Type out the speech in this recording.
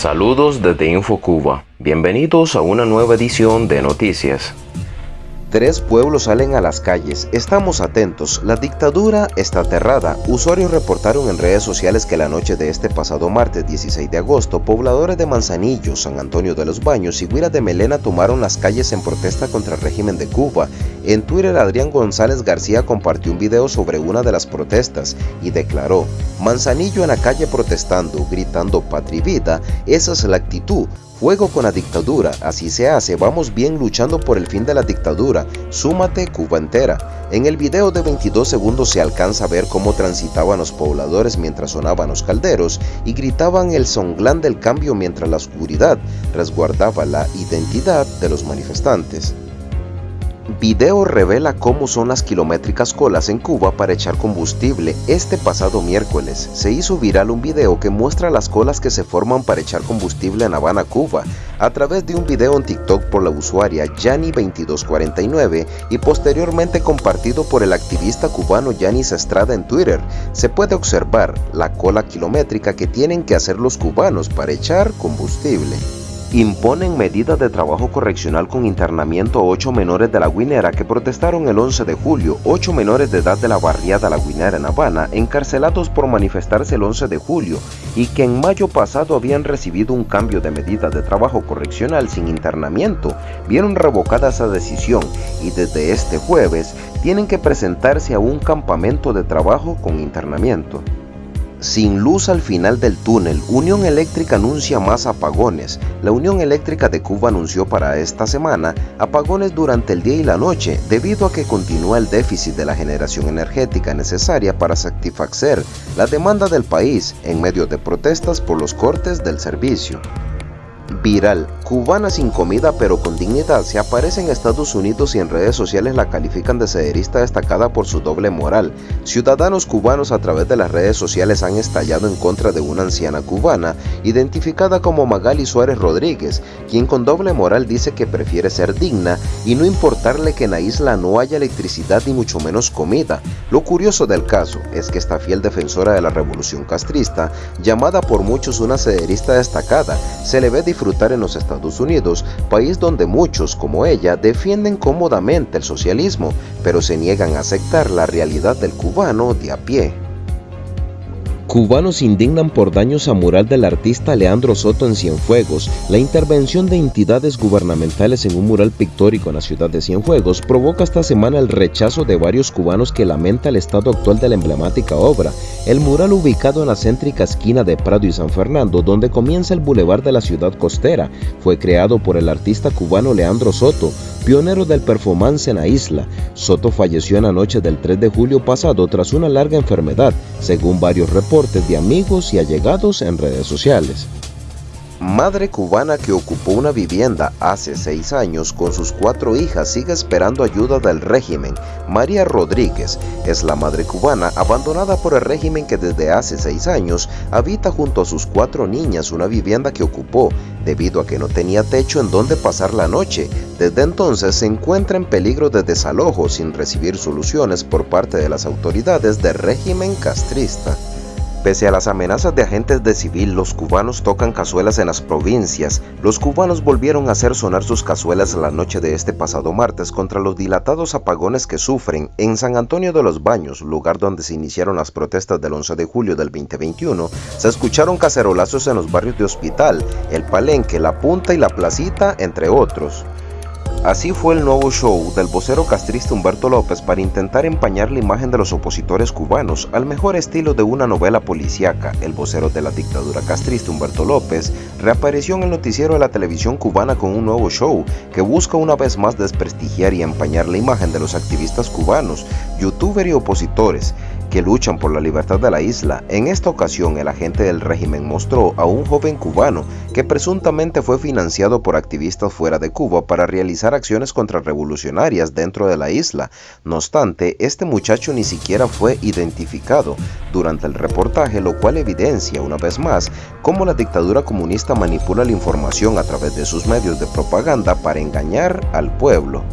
Saludos desde InfoCuba. Bienvenidos a una nueva edición de Noticias. Tres pueblos salen a las calles. Estamos atentos. La dictadura está aterrada. Usuarios reportaron en redes sociales que la noche de este pasado martes 16 de agosto, pobladores de Manzanillo, San Antonio de los Baños y Guira de Melena tomaron las calles en protesta contra el régimen de Cuba. En Twitter, Adrián González García compartió un video sobre una de las protestas y declaró, Manzanillo en la calle protestando, gritando patria vida, esa es la actitud. Fuego con la dictadura, así se hace, vamos bien luchando por el fin de la dictadura, súmate Cuba entera. En el video de 22 segundos se alcanza a ver cómo transitaban los pobladores mientras sonaban los calderos y gritaban el songlán del cambio mientras la oscuridad resguardaba la identidad de los manifestantes. Video revela cómo son las kilométricas colas en Cuba para echar combustible. Este pasado miércoles se hizo viral un video que muestra las colas que se forman para echar combustible en Habana, Cuba, a través de un video en TikTok por la usuaria Yani2249 y posteriormente compartido por el activista cubano Yanis Estrada en Twitter. Se puede observar la cola kilométrica que tienen que hacer los cubanos para echar combustible imponen medida de trabajo correccional con internamiento a ocho menores de la Guinera que protestaron el 11 de julio, ocho menores de edad de la barriada La Guinera en Habana, encarcelados por manifestarse el 11 de julio y que en mayo pasado habían recibido un cambio de medida de trabajo correccional sin internamiento, vieron revocada esa decisión y desde este jueves tienen que presentarse a un campamento de trabajo con internamiento. Sin luz al final del túnel, Unión Eléctrica anuncia más apagones. La Unión Eléctrica de Cuba anunció para esta semana apagones durante el día y la noche debido a que continúa el déficit de la generación energética necesaria para satisfacer la demanda del país en medio de protestas por los cortes del servicio. Viral, cubana sin comida pero con dignidad, se aparece en Estados Unidos y en redes sociales la califican de sederista destacada por su doble moral. Ciudadanos cubanos a través de las redes sociales han estallado en contra de una anciana cubana, identificada como Magali Suárez Rodríguez, quien con doble moral dice que prefiere ser digna y no importarle que en la isla no haya electricidad ni mucho menos comida. Lo curioso del caso es que esta fiel defensora de la revolución castrista, llamada por muchos una sederista destacada, se le ve disfrutar en los Estados Unidos, país donde muchos, como ella, defienden cómodamente el socialismo, pero se niegan a aceptar la realidad del cubano de a pie. Cubanos indignan por daños a mural del artista Leandro Soto en Cienfuegos. La intervención de entidades gubernamentales en un mural pictórico en la ciudad de Cienfuegos provoca esta semana el rechazo de varios cubanos que lamenta el estado actual de la emblemática obra. El mural ubicado en la céntrica esquina de Prado y San Fernando, donde comienza el bulevar de la ciudad costera, fue creado por el artista cubano Leandro Soto, pionero del performance en la isla. Soto falleció en la noche del 3 de julio pasado tras una larga enfermedad, según varios reportes de amigos y allegados en redes sociales. Madre cubana que ocupó una vivienda hace seis años con sus cuatro hijas sigue esperando ayuda del régimen. María Rodríguez es la madre cubana abandonada por el régimen que desde hace seis años habita junto a sus cuatro niñas una vivienda que ocupó debido a que no tenía techo en donde pasar la noche. Desde entonces se encuentra en peligro de desalojo sin recibir soluciones por parte de las autoridades del régimen castrista. Pese a las amenazas de agentes de civil, los cubanos tocan cazuelas en las provincias. Los cubanos volvieron a hacer sonar sus cazuelas la noche de este pasado martes contra los dilatados apagones que sufren en San Antonio de los Baños, lugar donde se iniciaron las protestas del 11 de julio del 2021. Se escucharon cacerolazos en los barrios de Hospital, El Palenque, La Punta y La Placita, entre otros. Así fue el nuevo show del vocero castrista Humberto López para intentar empañar la imagen de los opositores cubanos al mejor estilo de una novela policíaca. El vocero de la dictadura castrista Humberto López reapareció en el noticiero de la televisión cubana con un nuevo show que busca una vez más desprestigiar y empañar la imagen de los activistas cubanos, youtubers y opositores que luchan por la libertad de la isla. En esta ocasión, el agente del régimen mostró a un joven cubano que presuntamente fue financiado por activistas fuera de Cuba para realizar acciones contrarrevolucionarias dentro de la isla. No obstante, este muchacho ni siquiera fue identificado durante el reportaje, lo cual evidencia una vez más cómo la dictadura comunista manipula la información a través de sus medios de propaganda para engañar al pueblo.